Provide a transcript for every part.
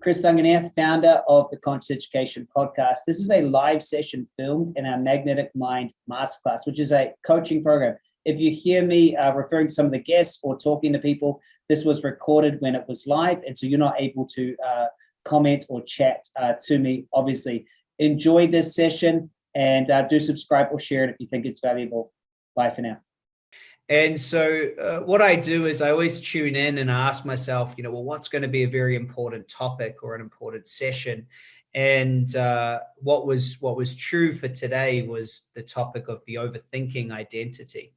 Chris Duncan here, founder of the Conscious Education Podcast. This is a live session filmed in our Magnetic Mind Masterclass, which is a coaching program. If you hear me uh, referring to some of the guests or talking to people, this was recorded when it was live, and so you're not able to uh, comment or chat uh, to me, obviously. Enjoy this session and uh, do subscribe or share it if you think it's valuable. Bye for now. And so uh, what I do is I always tune in and ask myself, you know, well, what's going to be a very important topic or an important session? And uh, what was what was true for today was the topic of the overthinking identity,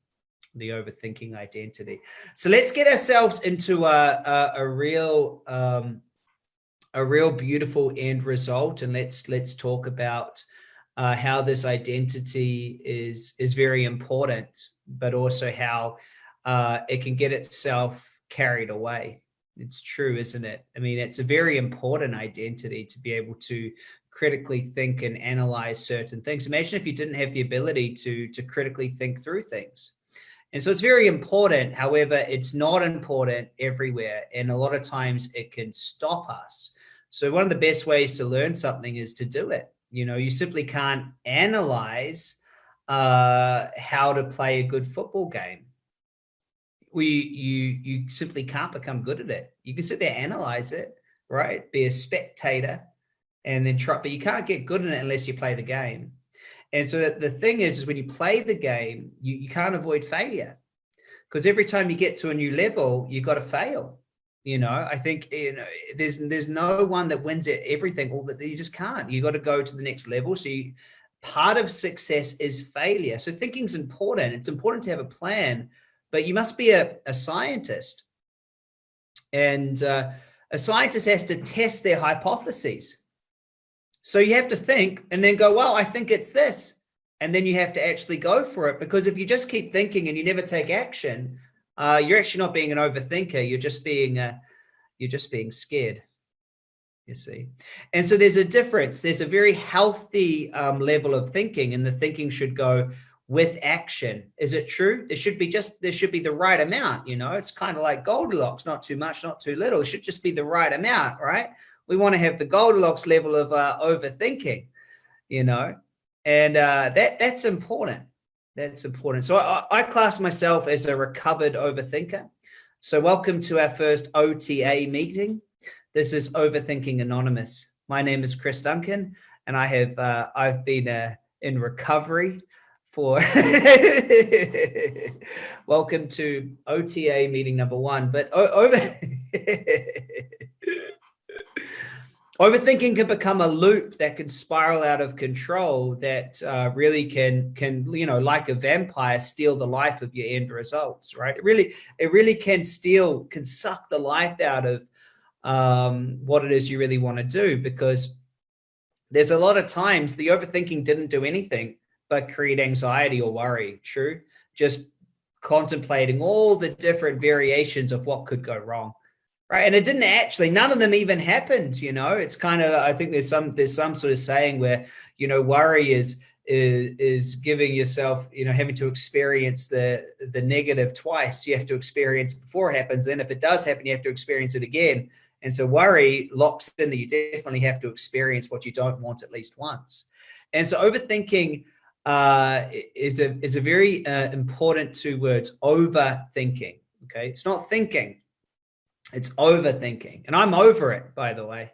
the overthinking identity. So let's get ourselves into a, a, a real um, a real beautiful end result, and let's let's talk about uh, how this identity is is very important, but also how uh, it can get itself carried away. It's true, isn't it? I mean, it's a very important identity to be able to critically think and analyze certain things. Imagine if you didn't have the ability to to critically think through things. And so it's very important. However, it's not important everywhere. And a lot of times it can stop us. So one of the best ways to learn something is to do it. You know, you simply can't analyze uh, how to play a good football game. We, you, you simply can't become good at it. You can sit there, analyze it, right? Be a spectator and then try, but you can't get good at it unless you play the game. And so the thing is, is when you play the game, you, you can't avoid failure because every time you get to a new level, you've got to fail. You know, I think you know there's there's no one that wins at everything. All that you just can't. You got to go to the next level. So you, part of success is failure. So thinking is important. It's important to have a plan, but you must be a, a scientist. And uh, a scientist has to test their hypotheses. So you have to think and then go, well, I think it's this. And then you have to actually go for it because if you just keep thinking and you never take action, uh, you're actually not being an overthinker. You're just being, uh, you're just being scared. You see, and so there's a difference. There's a very healthy um, level of thinking, and the thinking should go with action. Is it true? There should be just there should be the right amount. You know, it's kind of like Goldilocks, not too much, not too little. It should just be the right amount, right? We want to have the Goldilocks level of uh, overthinking. You know, and uh, that that's important. That's important. So I, I class myself as a recovered overthinker. So welcome to our first OTA meeting. This is Overthinking Anonymous. My name is Chris Duncan, and I have uh, I've been uh, in recovery for welcome to OTA meeting number one. But over overthinking can become a loop that can spiral out of control that uh, really can can you know like a vampire steal the life of your end results right? It really it really can steal can suck the life out of um, what it is you really want to do because there's a lot of times the overthinking didn't do anything but create anxiety or worry true? Just contemplating all the different variations of what could go wrong right? And it didn't actually none of them even happened you know? It's kind of i think there's some there's some sort of saying where you know worry is is is giving yourself you know having to experience the the negative twice. You have to experience it before it happens then if it does happen you have to experience it again. And so worry locks in that you definitely have to experience what you don't want at least once. And so overthinking uh, is a is a very uh, important two words overthinking okay? It's not thinking it's overthinking. And I'm over it, by the way.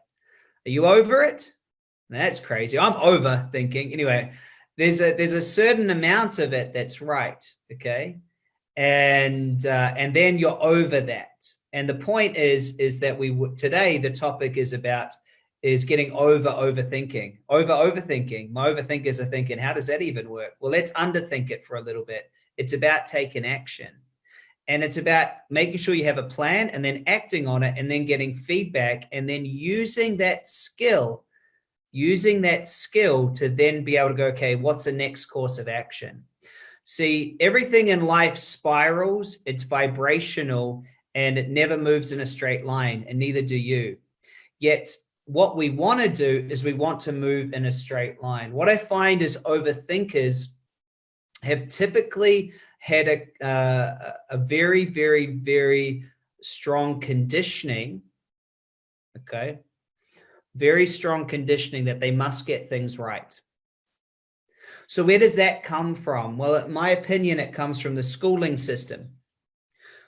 Are you over it? That's crazy. I'm overthinking. Anyway, there's a there's a certain amount of it that's right. Okay. And uh, and then you're over that. And the point is, is that we today the topic is about is getting over overthinking, over overthinking. My overthinkers are thinking, how does that even work? Well, let's underthink it for a little bit. It's about taking action. And it's about making sure you have a plan and then acting on it and then getting feedback and then using that skill, using that skill to then be able to go, okay, what's the next course of action? See, everything in life spirals, it's vibrational, and it never moves in a straight line, and neither do you. Yet, what we want to do is we want to move in a straight line. What I find is overthinkers have typically had a, uh, a very, very, very strong conditioning, okay, very strong conditioning that they must get things right. So where does that come from? Well, in my opinion, it comes from the schooling system.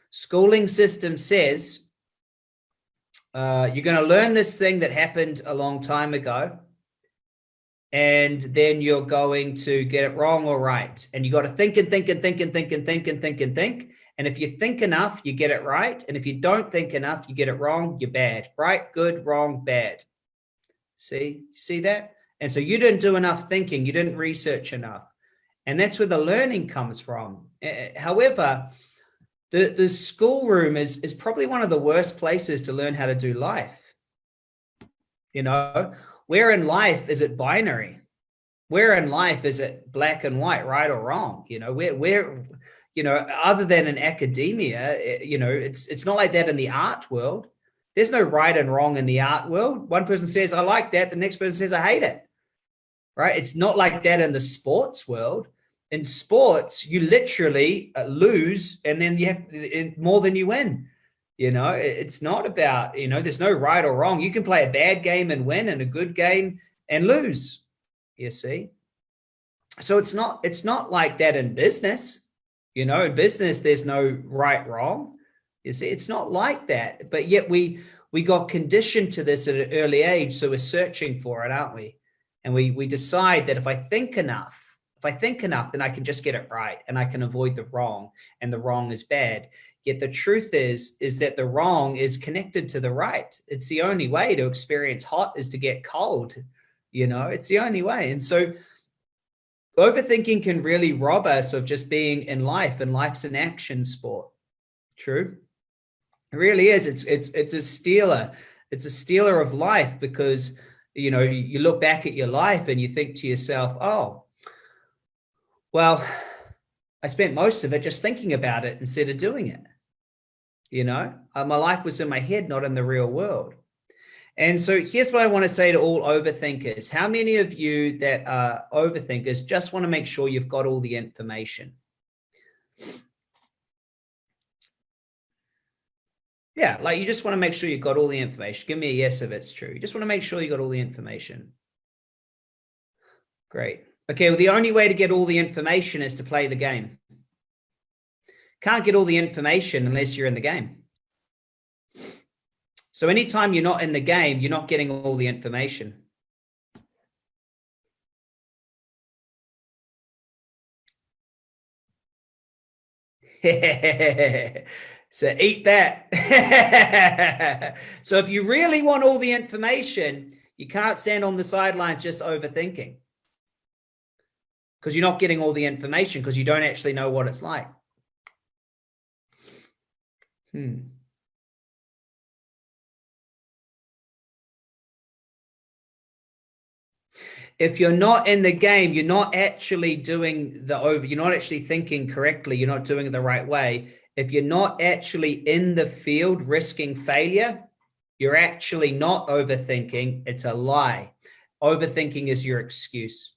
Schooling system says, uh, you're going to learn this thing that happened a long time ago, and then you're going to get it wrong or right. And you got to think and think and think and think and think and think and think. And if you think enough, you get it right. And if you don't think enough, you get it wrong, you're bad. Right, good, wrong, bad. See, see that? And so you didn't do enough thinking, you didn't research enough. And that's where the learning comes from. However, the, the schoolroom is, is probably one of the worst places to learn how to do life. You know, where in life is it binary? Where in life is it black and white, right or wrong? You know, where, where, you know, other than in academia, eh, you know, it's, it's not like that in the art world. There's no right and wrong in the art world. One person says, I like that. The next person says, I hate it. Right. It's not like that in the sports world. In sports, you literally uh, lose and then you have more than you win. You know, it's not about, you know, there's no right or wrong. You can play a bad game and win and a good game and lose, you see. So it's not, it's not like that in business. You know, in business, there's no right, wrong. You see, it's not like that, but yet we, we got conditioned to this at an early age. So we're searching for it, aren't we? And we, we decide that if I think enough, if I think enough, then I can just get it right and I can avoid the wrong and the wrong is bad. Yet the truth is, is that the wrong is connected to the right. It's the only way to experience hot is to get cold. You know, it's the only way. And so overthinking can really rob us of just being in life and life's an action sport. True. It really is. It's, it's, it's a stealer. It's a stealer of life because, you know, you look back at your life and you think to yourself, oh, well, I spent most of it just thinking about it instead of doing it. You know, uh, my life was in my head, not in the real world. And so here's what I want to say to all overthinkers. How many of you that are overthinkers just want to make sure you've got all the information? Yeah, like you just want to make sure you've got all the information. Give me a yes if it's true. You just want to make sure you got all the information. Great. Okay, well, the only way to get all the information is to play the game. Can't get all the information unless you're in the game. So anytime you're not in the game, you're not getting all the information. so eat that. so if you really want all the information, you can't stand on the sidelines just overthinking because you're not getting all the information because you don't actually know what it's like. Hmm. If you're not in the game, you're not actually doing the over, you're not actually thinking correctly, you're not doing it the right way. If you're not actually in the field risking failure, you're actually not overthinking, it's a lie. Overthinking is your excuse.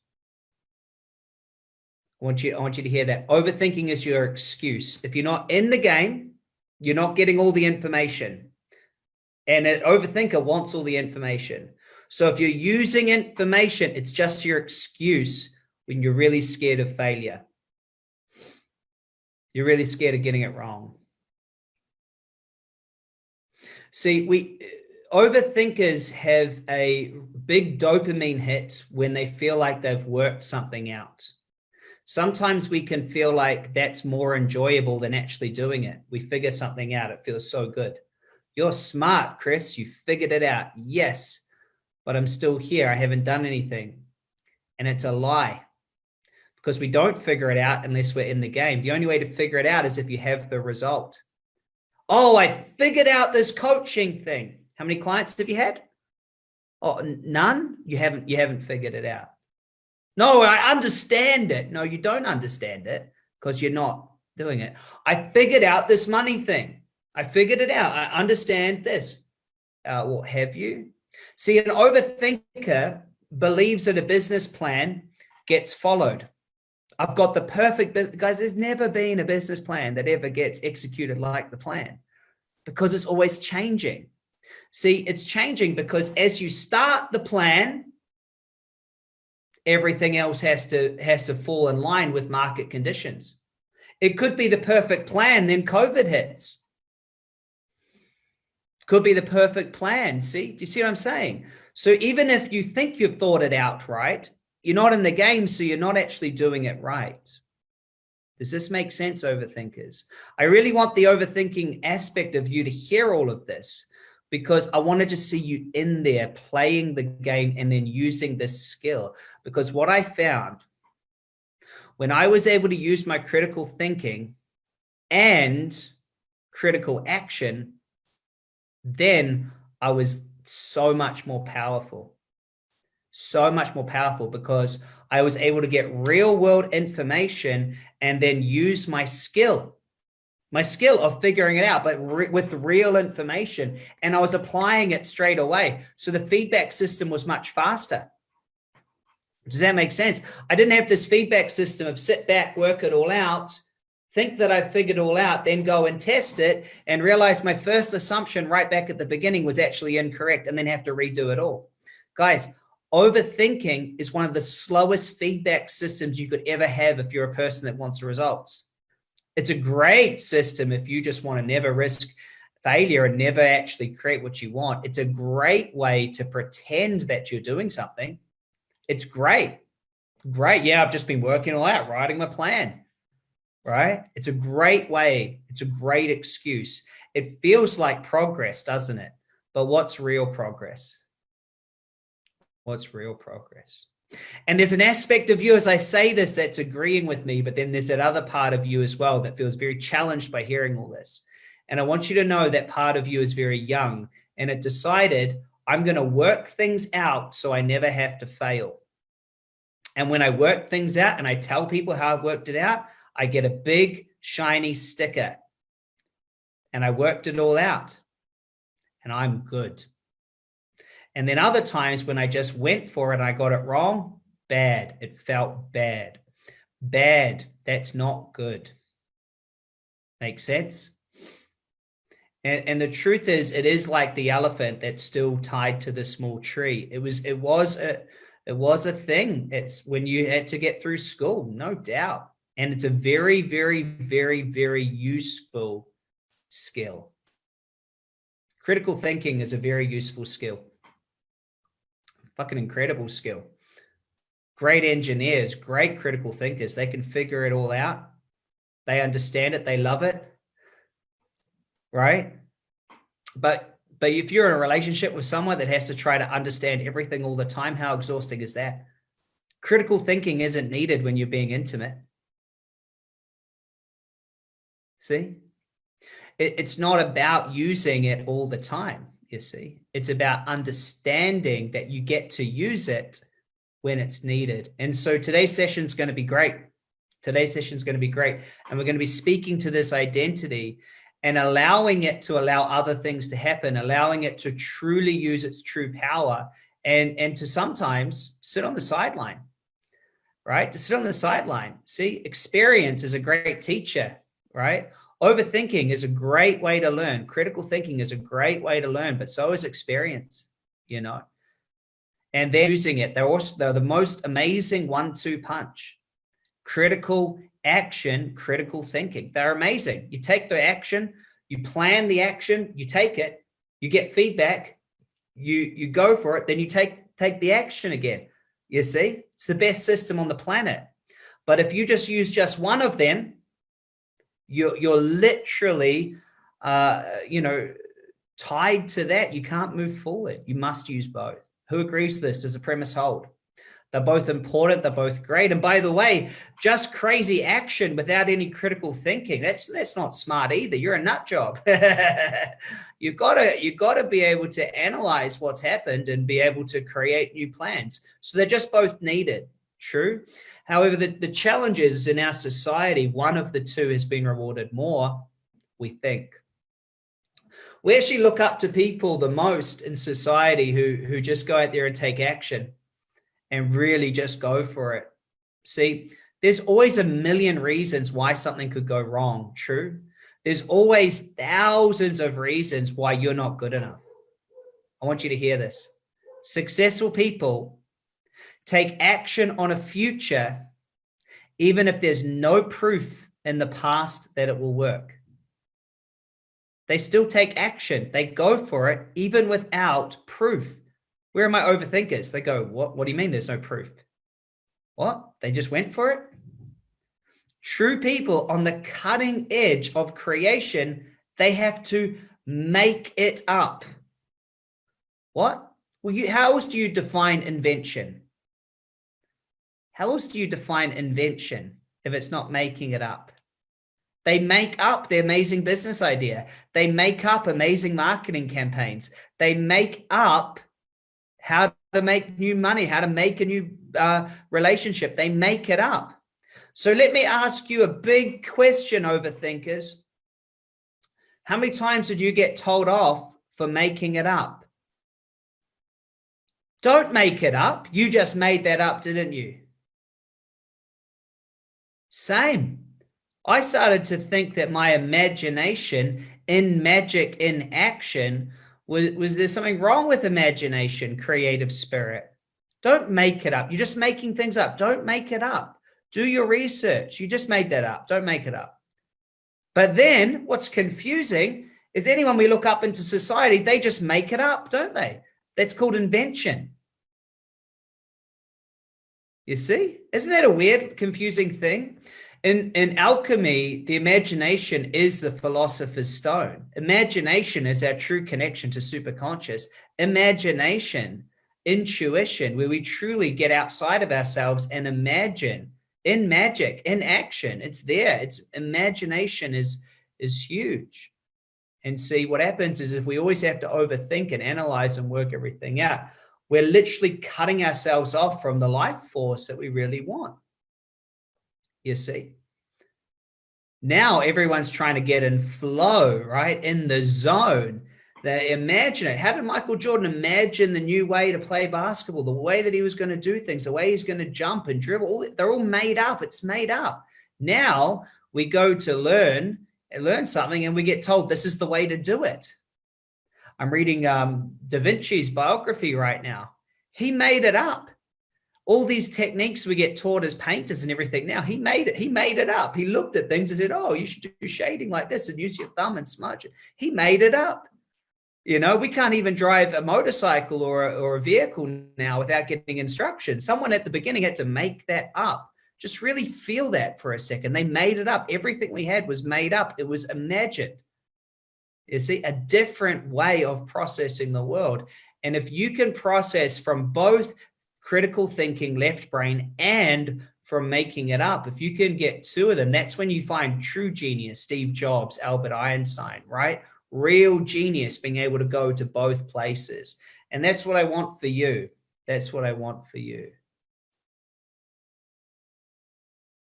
I want you, I want you to hear that. Overthinking is your excuse. If you're not in the game, you're not getting all the information. And an overthinker wants all the information. So if you're using information, it's just your excuse when you're really scared of failure. You're really scared of getting it wrong. See, we overthinkers have a big dopamine hit when they feel like they've worked something out sometimes we can feel like that's more enjoyable than actually doing it. We figure something out. It feels so good. You're smart, Chris. You figured it out. Yes, but I'm still here. I haven't done anything. And it's a lie because we don't figure it out unless we're in the game. The only way to figure it out is if you have the result. Oh, I figured out this coaching thing. How many clients have you had? Oh, none. You haven't, you haven't figured it out. No, I understand it. No, you don't understand it because you're not doing it. I figured out this money thing. I figured it out. I understand this. Uh, have you? See, an overthinker believes that a business plan gets followed. I've got the perfect, guys, there's never been a business plan that ever gets executed like the plan because it's always changing. See, it's changing because as you start the plan, everything else has to has to fall in line with market conditions. It could be the perfect plan, then COVID hits. Could be the perfect plan. See, do you see what I'm saying? So even if you think you've thought it out right, you're not in the game, so you're not actually doing it right. Does this make sense, overthinkers? I really want the overthinking aspect of you to hear all of this because I wanted to see you in there playing the game and then using this skill. Because what I found when I was able to use my critical thinking and critical action, then I was so much more powerful. So much more powerful because I was able to get real world information and then use my skill my skill of figuring it out, but re with real information. And I was applying it straight away. So the feedback system was much faster. Does that make sense? I didn't have this feedback system of sit back, work it all out, think that I figured it all out, then go and test it and realize my first assumption right back at the beginning was actually incorrect and then have to redo it all. Guys, overthinking is one of the slowest feedback systems you could ever have if you're a person that wants results. It's a great system if you just want to never risk failure and never actually create what you want. It's a great way to pretend that you're doing something. It's great. Great. Yeah, I've just been working all out, writing my plan. Right? It's a great way. It's a great excuse. It feels like progress, doesn't it? But what's real progress? What's real progress? And there's an aspect of you, as I say this, that's agreeing with me, but then there's that other part of you as well that feels very challenged by hearing all this. And I want you to know that part of you is very young and it decided, I'm going to work things out so I never have to fail. And when I work things out and I tell people how I've worked it out, I get a big shiny sticker. And I worked it all out. And I'm good. And then other times when I just went for it, and I got it wrong, bad. It felt bad. Bad. That's not good. Make sense? And, and the truth is, it is like the elephant that's still tied to the small tree. It was, it was a, it was a thing. It's when you had to get through school, no doubt. And it's a very, very, very, very useful skill. Critical thinking is a very useful skill fucking incredible skill. Great engineers, great critical thinkers. They can figure it all out. They understand it. They love it. Right. But, but if you're in a relationship with someone that has to try to understand everything all the time, how exhausting is that? Critical thinking isn't needed when you're being intimate. See, it, it's not about using it all the time you see. It's about understanding that you get to use it when it's needed. And so today's session is going to be great. Today's session is going to be great. And we're going to be speaking to this identity and allowing it to allow other things to happen, allowing it to truly use its true power and, and to sometimes sit on the sideline, right? To sit on the sideline. See, experience is a great teacher, right? Overthinking is a great way to learn. Critical thinking is a great way to learn, but so is experience, you know. And they're using it. They're also they're the most amazing one-two punch. Critical action, critical thinking. They're amazing. You take the action, you plan the action, you take it, you get feedback, you you go for it, then you take take the action again. You see, it's the best system on the planet. But if you just use just one of them, you're, you're literally, uh, you know, tied to that. You can't move forward. You must use both. Who agrees with this? Does the premise hold? They're both important. They're both great. And by the way, just crazy action without any critical thinking. That's that's not smart either. You're a nut job. you've gotta you've gotta be able to analyze what's happened and be able to create new plans. So they're just both needed. True. However, the, the challenge is in our society, one of the two has been rewarded more, we think. We actually look up to people the most in society who, who just go out there and take action and really just go for it. See, there's always a million reasons why something could go wrong, true? There's always thousands of reasons why you're not good enough. I want you to hear this. Successful people take action on a future, even if there's no proof in the past that it will work. They still take action. They go for it, even without proof. Where are my overthinkers? They go, what, what do you mean there's no proof? What? They just went for it? True people on the cutting edge of creation, they have to make it up. What? Well, you, how else do you define invention? How else do you define invention if it's not making it up? They make up the amazing business idea. They make up amazing marketing campaigns. They make up how to make new money, how to make a new uh, relationship. They make it up. So let me ask you a big question, overthinkers. How many times did you get told off for making it up? Don't make it up. You just made that up, didn't you? Same. I started to think that my imagination in magic in action was, was there something wrong with imagination, creative spirit? Don't make it up. You're just making things up. Don't make it up. Do your research. You just made that up. Don't make it up. But then what's confusing is anyone we look up into society, they just make it up, don't they? That's called invention. You see, isn't that a weird, confusing thing? In, in alchemy, the imagination is the philosopher's stone. Imagination is our true connection to superconscious. Imagination, intuition, where we truly get outside of ourselves and imagine in magic, in action. It's there. It's imagination is, is huge. And see what happens is if we always have to overthink and analyze and work everything out, we're literally cutting ourselves off from the life force that we really want you see. Now everyone's trying to get in flow, right? In the zone. They imagine it. How did Michael Jordan imagine the new way to play basketball, the way that he was going to do things, the way he's going to jump and dribble? All, they're all made up. It's made up. Now we go to learn, learn something and we get told this is the way to do it. I'm reading um, Da Vinci's biography right now. He made it up. All these techniques we get taught as painters and everything now he made it he made it up. He looked at things and said oh you should do shading like this and use your thumb and smudge it. He made it up. You know we can't even drive a motorcycle or a, or a vehicle now without getting instructions someone at the beginning had to make that up. Just really feel that for a second. They made it up. Everything we had was made up. It was imagined you see a different way of processing the world and if you can process from both critical thinking, left brain, and from making it up. If you can get two of them, that's when you find true genius, Steve Jobs, Albert Einstein, right? Real genius being able to go to both places. And that's what I want for you. That's what I want for you.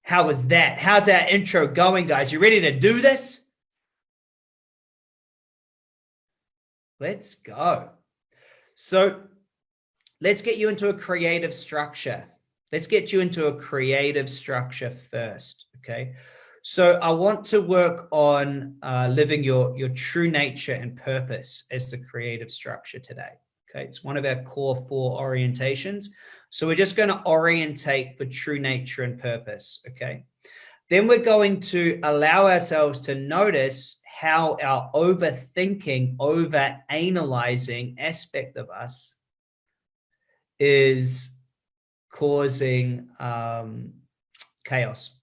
How was that? How's that intro going, guys? You ready to do this? Let's go. So let's get you into a creative structure. Let's get you into a creative structure first, okay? So I want to work on uh, living your, your true nature and purpose as the creative structure today. Okay, it's one of our core four orientations. So we're just going to orientate for true nature and purpose. Okay. Then we're going to allow ourselves to notice how our overthinking, over analyzing aspect of us is causing um, chaos.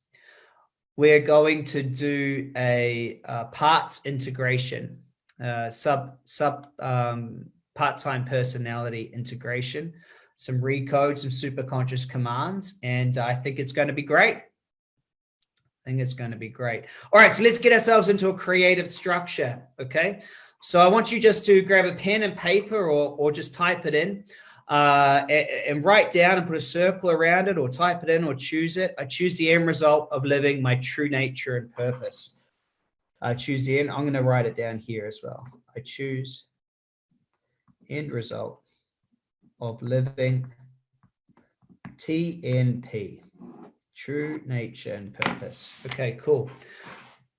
We're going to do a uh, parts integration, uh, sub sub um, part-time personality integration, some recode, some super conscious commands, and I think it's going to be great. I think it's going to be great. All right, so let's get ourselves into a creative structure, okay? So I want you just to grab a pen and paper or, or just type it in uh, and, and write down and put a circle around it or type it in or choose it. I choose the end result of living my true nature and purpose. I choose the end. I'm going to write it down here as well. I choose end result of living TNP, true nature and purpose. Okay, cool.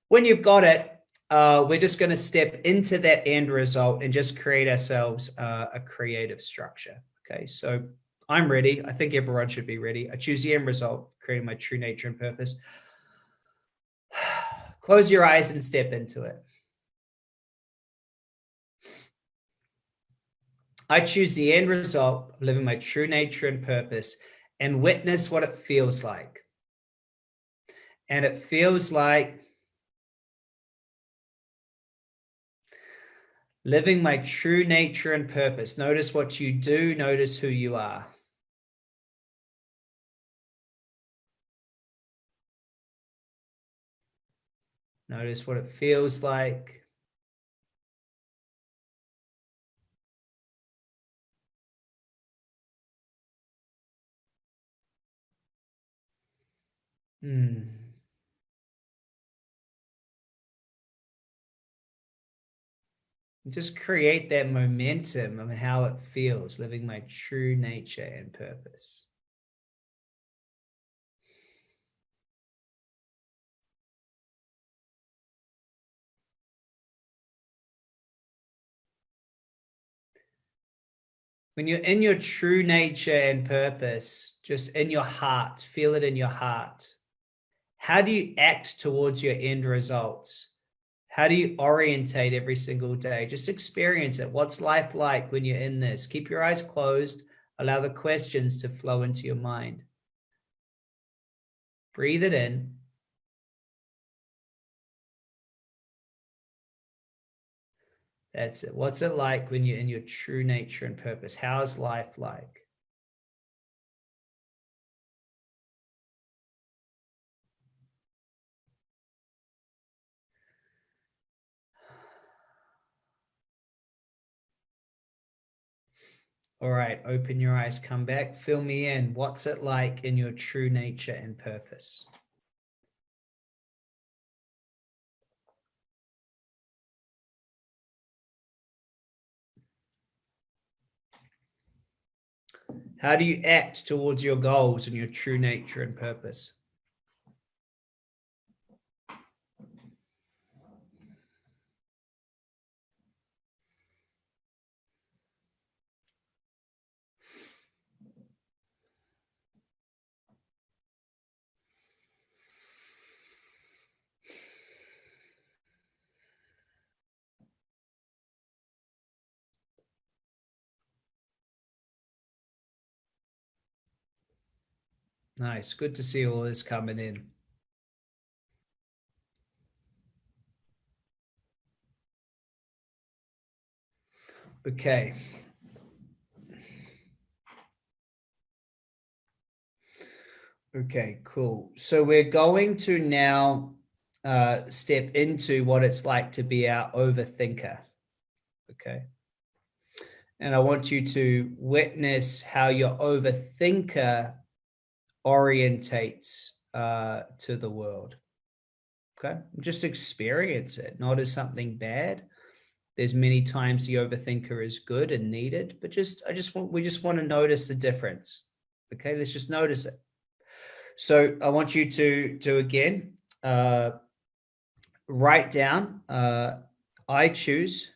When you've got it, uh, we're just going to step into that end result and just create ourselves uh, a creative structure. Okay, so I'm ready. I think everyone should be ready. I choose the end result, creating my true nature and purpose. Close your eyes and step into it. I choose the end result living my true nature and purpose and witness what it feels like. And it feels like living my true nature and purpose. Notice what you do, notice who you are. Notice what it feels like. Hmm. Just create that momentum of how it feels living my true nature and purpose. when you're in your true nature and purpose, just in your heart, feel it in your heart. How do you act towards your end results? How do you orientate every single day? Just experience it. What's life like when you're in this? Keep your eyes closed. Allow the questions to flow into your mind. Breathe it in. That's it. What's it like when you're in your true nature and purpose? How's life like? All right, open your eyes, come back, fill me in. What's it like in your true nature and purpose? How do you act towards your goals and your true nature and purpose? Nice. Good to see all this coming in. Okay. Okay, cool. So we're going to now uh, step into what it's like to be our overthinker. Okay. And I want you to witness how your overthinker orientates uh, to the world. Okay, just experience it, not as something bad. There's many times the overthinker is good and needed, but just I just want we just want to notice the difference. Okay, let's just notice it. So I want you to to again uh, write down. Uh, I choose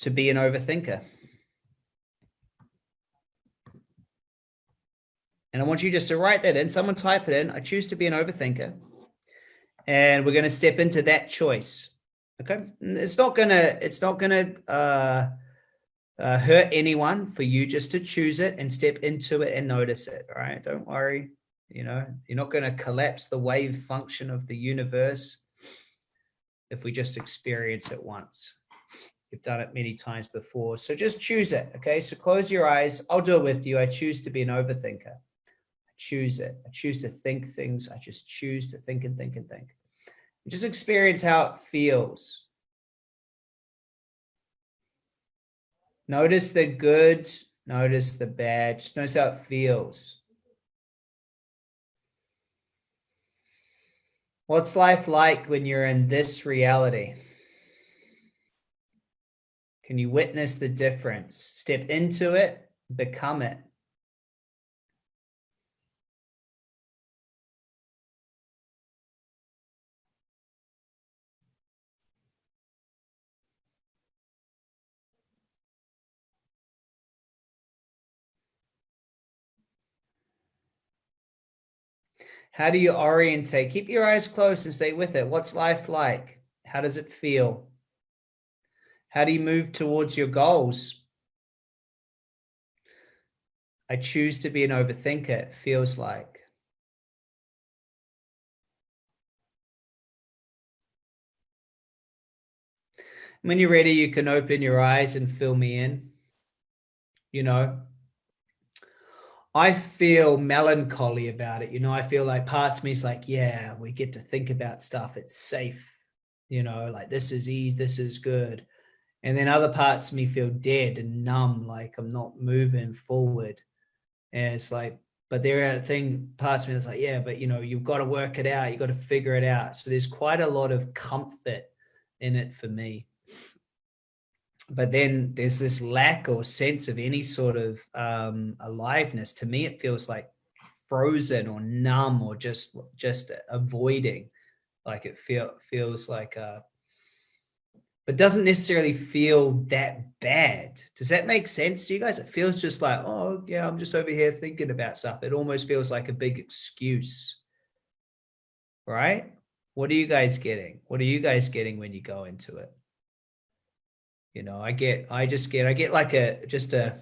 to be an overthinker. And I want you just to write that in. Someone type it in. I choose to be an overthinker. And we're going to step into that choice. Okay. It's not going to, it's not going to uh, uh, hurt anyone for you just to choose it and step into it and notice it. All right. Don't worry. You know, you're not going to collapse the wave function of the universe if we just experience it once. You've done it many times before. So just choose it. Okay. So close your eyes. I'll do it with you. I choose to be an overthinker choose it. I choose to think things. I just choose to think and think and think. And just experience how it feels. Notice the good, notice the bad, just notice how it feels. What's life like when you're in this reality? Can you witness the difference? Step into it, become it. How do you orientate? Keep your eyes closed and stay with it. What's life like? How does it feel? How do you move towards your goals? I choose to be an overthinker, it feels like. When you're ready, you can open your eyes and fill me in. You know, I feel melancholy about it. You know, I feel like parts of me is like, yeah, we get to think about stuff. It's safe. You know, like this is easy. This is good. And then other parts of me feel dead and numb, like I'm not moving forward. And it's like, but there are thing parts of me that's like, yeah, but you know, you've got to work it out. You've got to figure it out. So there's quite a lot of comfort in it for me but then there's this lack or sense of any sort of um, aliveness. To me, it feels like frozen or numb or just just avoiding. Like it feel feels like, uh, but doesn't necessarily feel that bad. Does that make sense to you guys? It feels just like, oh yeah, I'm just over here thinking about stuff. It almost feels like a big excuse, right? What are you guys getting? What are you guys getting when you go into it? You know i get i just get i get like a just a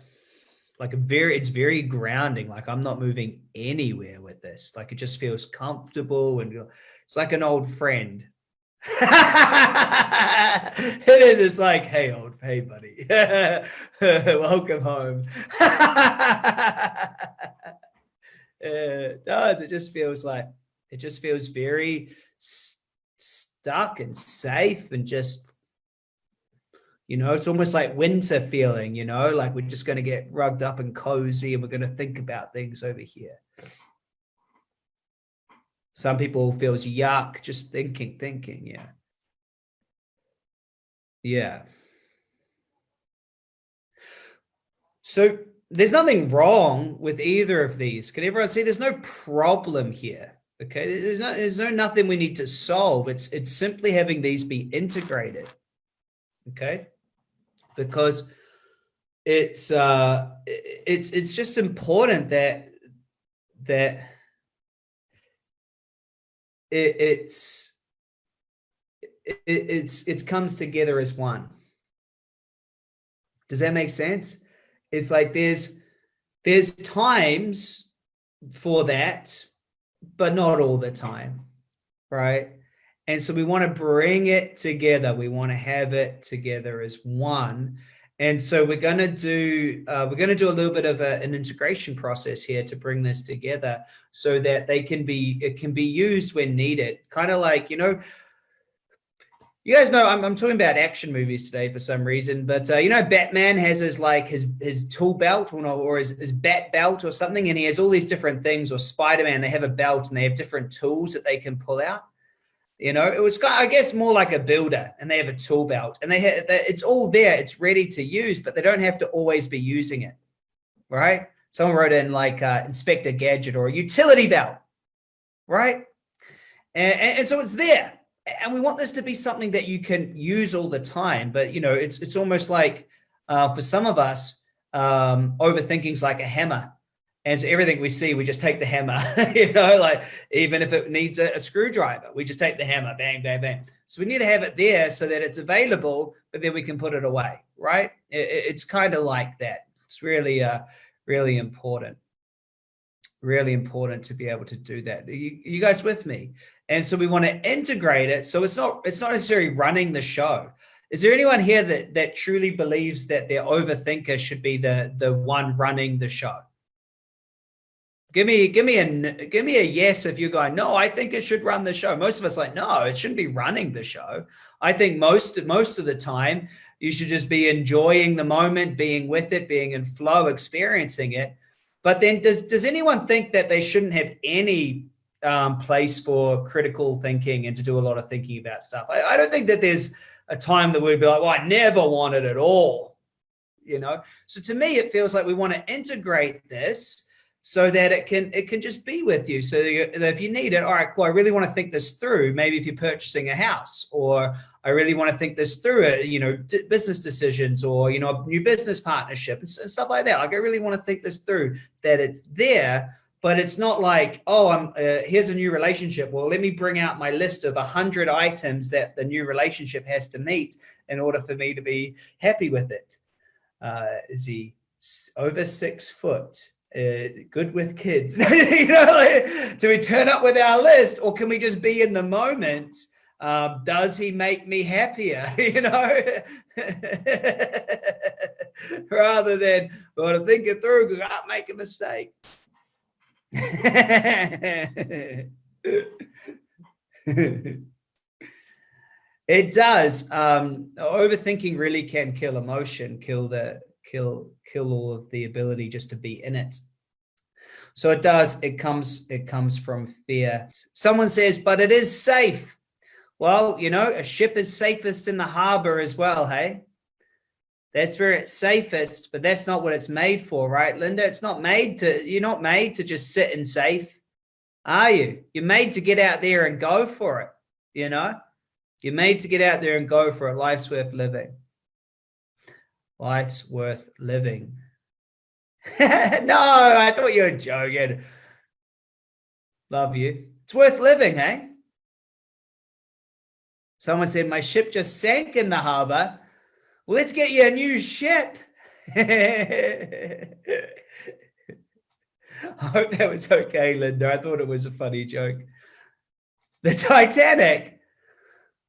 like a very it's very grounding like i'm not moving anywhere with this. Like it just feels comfortable and it's like an old friend. It is it's like hey old hey buddy. Welcome home. It does it just feels like it just feels very stuck and safe and just you know, it's almost like winter feeling, you know, like we're just going to get rugged up and cozy and we're going to think about things over here. Some people feels yuck, just thinking, thinking. Yeah. Yeah. So there's nothing wrong with either of these. Can everyone see there's no problem here? Okay. There's no, there's no nothing we need to solve. It's, it's simply having these be integrated. Okay because it's uh it's it's just important that that it, it's it, it's it comes together as one. Does that make sense? It's like there's there's times for that but not all the time right and so we want to bring it together. We want to have it together as one. And so we're going to do uh, we're going to do a little bit of a, an integration process here to bring this together so that they can be it can be used when needed. Kind of like you know, you guys know I'm, I'm talking about action movies today for some reason, but uh, you know Batman has his like his his tool belt or, or his, his bat belt or something, and he has all these different things. Or Spider Man, they have a belt and they have different tools that they can pull out. You know, it was, I guess, more like a builder and they have a tool belt and they have, it's all there. It's ready to use, but they don't have to always be using it. Right. Someone wrote in like uh, Inspector Gadget or a utility belt. Right. And, and, and so it's there. And we want this to be something that you can use all the time. But, you know, it's, it's almost like uh, for some of us, um, overthinking is like a hammer and so everything we see, we just take the hammer, you know, like even if it needs a, a, screwdriver, we just take the hammer, bang, bang, bang. So we need to have it there so that it's available, but then we can put it away, right? It, it's kind of like that. It's really, uh, really important, really important to be able to do that. You, you guys with me? And so we want to integrate it. So it's not, it's not necessarily running the show. Is there anyone here that, that truly believes that their overthinker should be the, the one running the show? Give me, give me a, give me a yes if you're going, no, I think it should run the show. Most of us like, no, it shouldn't be running the show. I think most, most of the time you should just be enjoying the moment, being with it, being in flow, experiencing it. But then does, does anyone think that they shouldn't have any um, place for critical thinking and to do a lot of thinking about stuff? I, I don't think that there's a time that we'd be like, well, I never want it at all. You know? So to me, it feels like we want to integrate this so that it can it can just be with you. So if you need it, all right, cool. I really want to think this through. Maybe if you're purchasing a house, or I really want to think this through. Uh, you know, business decisions, or you know, a new business partnership and stuff like that. Like I really want to think this through. That it's there, but it's not like, oh, I'm uh, here's a new relationship. Well, let me bring out my list of a hundred items that the new relationship has to meet in order for me to be happy with it. Uh, is he over six foot? Uh, good with kids? you know, like, do we turn up with our list, or can we just be in the moment? Um, does he make me happier? you know, rather than well, to think it through because I make a mistake. it does. Um, overthinking really can kill emotion, kill the kill kill all of the ability just to be in it. So it does. It comes it comes from fear. Someone says, but it is safe. Well, you know, a ship is safest in the harbor as well, hey? That's where it's safest, but that's not what it's made for, right, Linda? It's not made to, you're not made to just sit and safe, are you? You're made to get out there and go for it, you know? You're made to get out there and go for it. Life's worth living. Life's worth living. no, I thought you were joking. Love you. It's worth living, hey? Someone said, my ship just sank in the harbor let's get you a new ship. I hope that was okay, Linda. I thought it was a funny joke. The Titanic.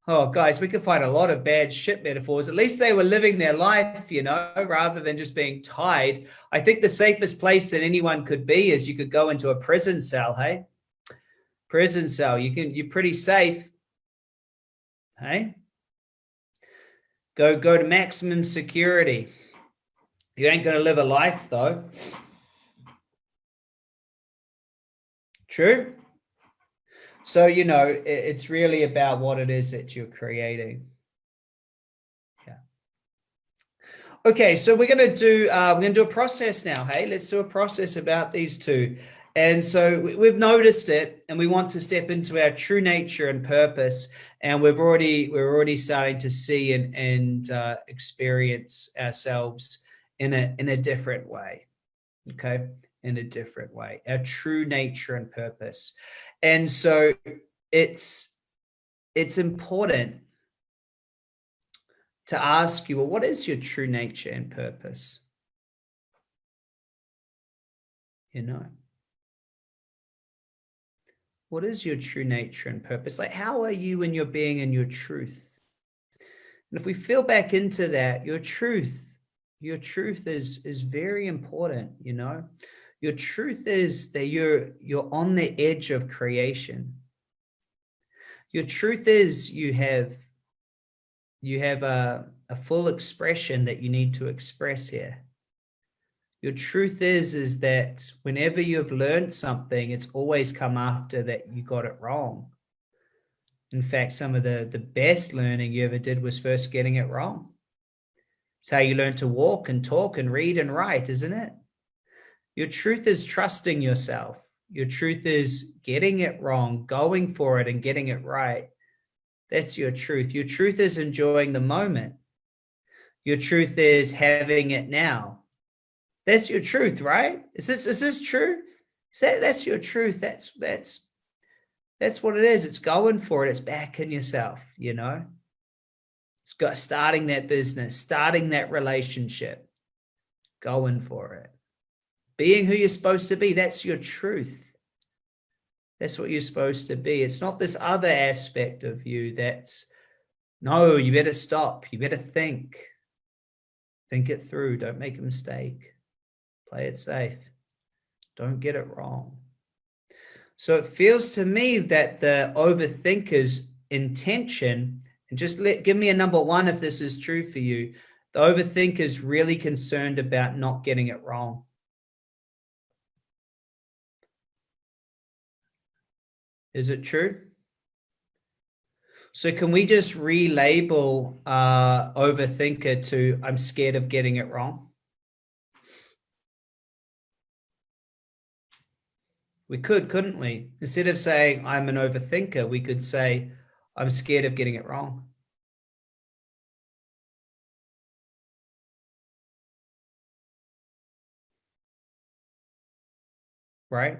Oh, guys, we could find a lot of bad shit metaphors. At least they were living their life, you know, rather than just being tied. I think the safest place that anyone could be is you could go into a prison cell, hey? Prison cell. You can, you're pretty safe. Hey? Go, go to maximum security. You ain't going to live a life though. True. So, you know, it's really about what it is that you're creating. Yeah. Okay, so we're going to do, uh, we're going to do a process now. Hey, let's do a process about these two. And so we've noticed it and we want to step into our true nature and purpose. And we've already, we're already starting to see and, and uh, experience ourselves in a, in a different way. Okay. In a different way, our true nature and purpose. And so it's, it's important to ask you, well, what is your true nature and purpose? You know, what is your true nature and purpose? Like, how are you in your being and your truth? And if we feel back into that, your truth, your truth is, is very important, you know? Your truth is that you're, you're on the edge of creation. Your truth is you have, you have a, a full expression that you need to express here. Your truth is, is that whenever you've learned something, it's always come after that you got it wrong. In fact, some of the, the best learning you ever did was first getting it wrong. It's how you learn to walk and talk and read and write, isn't it? Your truth is trusting yourself. Your truth is getting it wrong, going for it and getting it right. That's your truth. Your truth is enjoying the moment. Your truth is having it now. That's your truth, right? Is this is this true? That's your truth. That's that's that's what it is. It's going for it. It's backing yourself, you know. It's got starting that business, starting that relationship, going for it. Being who you're supposed to be. That's your truth. That's what you're supposed to be. It's not this other aspect of you that's, no, you better stop. You better think. Think it through. Don't make a mistake. Play it safe. Don't get it wrong. So it feels to me that the overthinker's intention, and just let give me a number one if this is true for you, the overthinker's really concerned about not getting it wrong. Is it true? So can we just relabel uh, overthinker to I'm scared of getting it wrong? We could, couldn't we? Instead of saying, I'm an overthinker, we could say, I'm scared of getting it wrong. Right?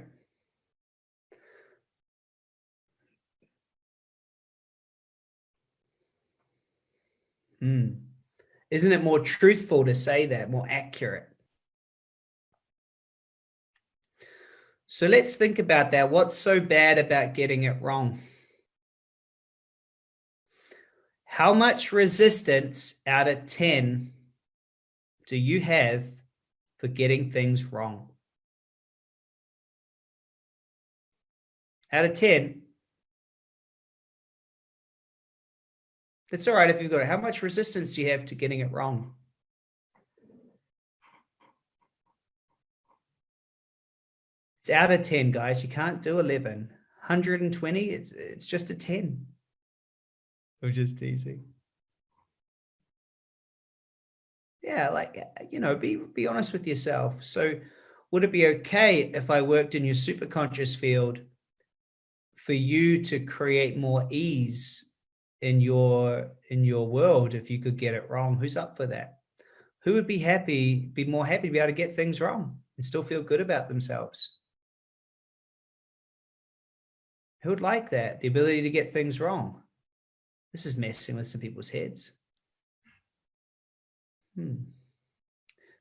Mm. Isn't it more truthful to say that, more accurate? So let's think about that. What's so bad about getting it wrong? How much resistance out of 10 do you have for getting things wrong? Out of 10, it's all right if you've got it. How much resistance do you have to getting it wrong? It's out of 10, guys. You can't do 11. 120, it's, it's just a 10. We're just teasing. Yeah, like, you know, be, be honest with yourself. So would it be okay if I worked in your superconscious field for you to create more ease in your in your world if you could get it wrong who's up for that? Who would be happy be more happy to be able to get things wrong and still feel good about themselves? Who would like that? The ability to get things wrong. This is messing with some people's heads. Hmm.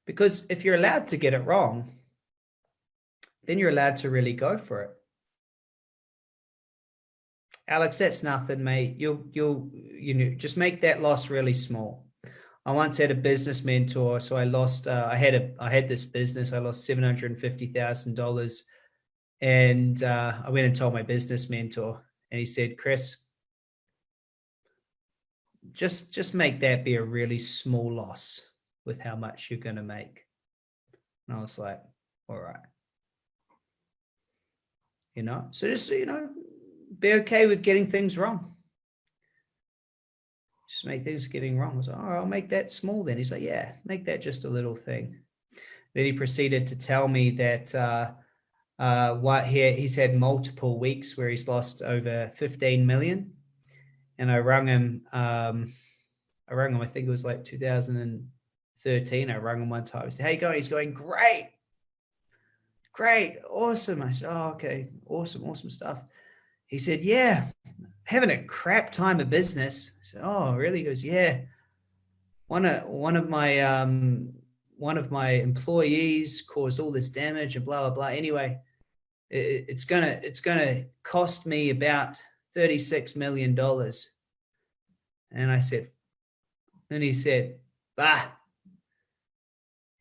because if you're allowed to get it wrong then you're allowed to really go for it Alex, that's nothing, mate. You'll, you'll, you know, just make that loss really small. I once had a business mentor, so I lost. Uh, I had a, I had this business. I lost seven hundred and fifty thousand dollars, and uh, I went and told my business mentor, and he said, "Chris, just, just make that be a really small loss with how much you're going to make." And I was like, "All right." You know, so just you know, be okay with getting things wrong. Just make things getting wrong. I was like, oh, I'll make that small then. He's like, yeah, make that just a little thing. Then he proceeded to tell me that uh, uh, what he, he's had multiple weeks where he's lost over 15 million. And I rung him, um, I rung him, I think it was like 2013. I rung him one time. I said, hey, going? he's going, great, great, awesome. I said, oh, okay, awesome, awesome stuff. He said, yeah, having a crap time of business. I said, oh, really? He goes, yeah. One of, one of my, um, one of my employees caused all this damage and blah, blah, blah. Anyway, it, it's gonna, it's gonna cost me about $36 million. And I said, and he said, bah,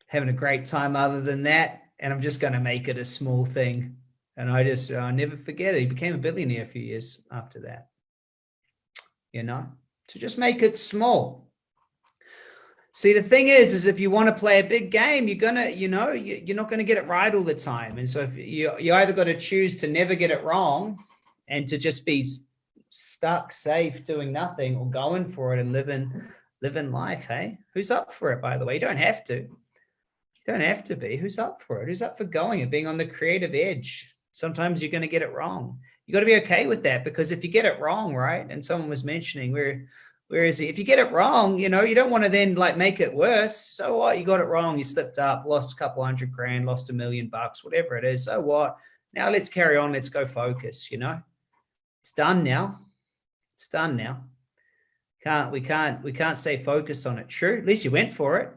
having a great time other than that. And I'm just going to make it a small thing. And I just, I never forget it. He became a billionaire a few years after that. You know, to just make it small. See, the thing is, is if you want to play a big game, you're gonna, you know, you're not going to get it right all the time. And so if you you either got to choose to never get it wrong, and to just be stuck, safe, doing nothing, or going for it and living living life. Hey, who's up for it? By the way, you don't have to. You don't have to be. Who's up for it? Who's up for going and being on the creative edge? Sometimes you're going to get it wrong. You got to be okay with that because if you get it wrong, right? And someone was mentioning where, where is it? If you get it wrong, you know, you don't want to then like make it worse. So what? You got it wrong. You slipped up, lost a couple hundred grand, lost a million bucks, whatever it is. So what? Now let's carry on. Let's go focus, you know, it's done now. It's done now. Can't, we can't, we can't stay focused on it. True. At least you went for it.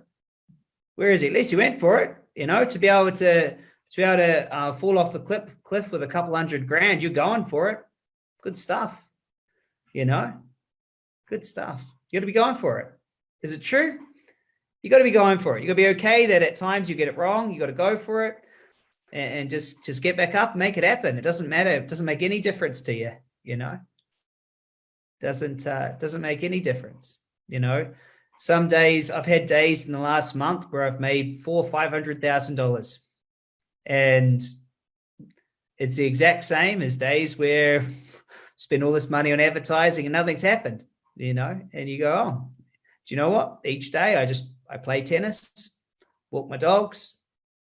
Where is it? At least you went for it, you know, to be able to, to be able to uh, fall off the cliff, cliff with a couple hundred grand, you're going for it. Good stuff. You know, good stuff. You got to be going for it. Is it true? You got to be going for it. You got to be okay that at times you get it wrong. You got to go for it and, just, just get back up, make it happen. It doesn't matter. It doesn't make any difference to you, you know, doesn't, uh, doesn't make any difference. You know, some days I've had days in the last month where I've made four, $500,000 and it's the exact same as days where spend all this money on advertising and nothing's happened, you know, and you go, oh, do you know what? Each day I just, I play tennis, walk my dogs,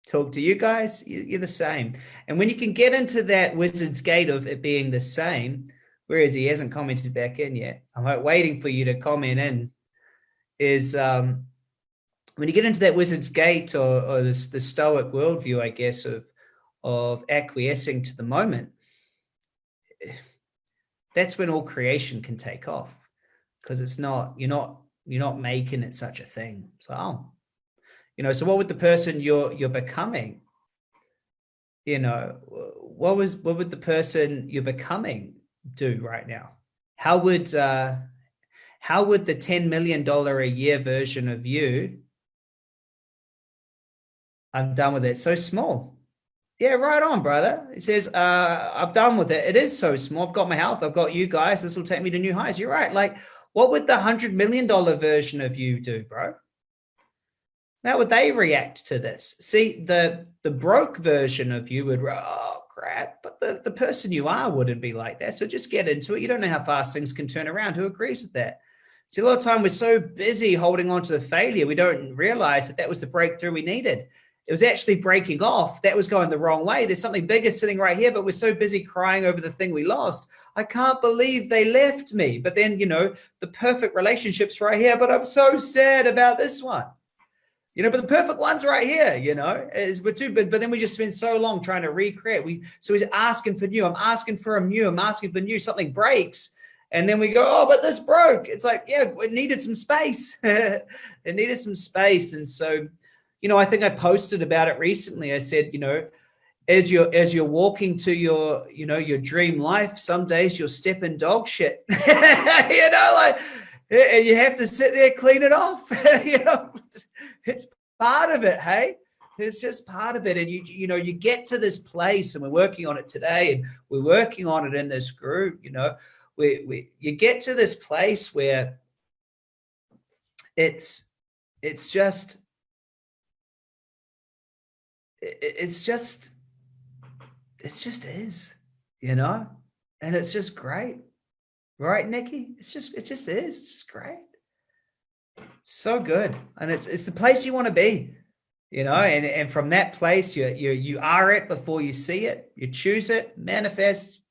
talk to you guys, you're the same. And when you can get into that wizard's gate of it being the same, whereas he hasn't commented back in yet, I'm like waiting for you to comment in, is um, when you get into that wizard's gate or, or this, the stoic worldview, I guess, of, of acquiescing to the moment, that's when all creation can take off because it's not, you're not you're not making it such a thing. So, oh, you know, so what would the person you're you're becoming? You know, what was what would the person you're becoming do right now? How would uh, how would the ten million dollar a year version of you? I'm done with it. So small. Yeah, right on, brother. He says, uh, I'm done with it. It is so small. I've got my health. I've got you guys. This will take me to new highs. You're right. Like, what would the hundred million dollar version of you do, bro? How would they react to this? See, the the broke version of you would, oh crap, but the, the person you are wouldn't be like that. So just get into it. You don't know how fast things can turn around. Who agrees with that? See, a lot of time we're so busy holding on to the failure, we don't realize that that was the breakthrough we needed it was actually breaking off. That was going the wrong way. There's something bigger sitting right here, but we're so busy crying over the thing we lost. I can't believe they left me. But then, you know, the perfect relationship's right here, but I'm so sad about this one. You know, but the perfect one's right here, you know, is we're too big, but then we just spend so long trying to recreate. We so he's asking for new. I'm asking for a new, I'm asking for new, something breaks. And then we go, oh, but this broke. It's like, yeah, it needed some space. it needed some space. And so you know, I think I posted about it recently. I said, you know, as you're as you're walking to your, you know, your dream life, some days you'll step in dog shit. you know, like eh, and you have to sit there, clean it off. you know, it's part of it, hey? It's just part of it. And you, you know, you get to this place and we're working on it today and we're working on it in this group, you know, we, we you get to this place where it's it's just it's just, it just is, you know, and it's just great. Right, Nikki? It's just, it just is. It's just great. So good. And it's, it's the place you want to be, you know, and, and from that place, you, you, you are it before you see it, you choose it, manifest,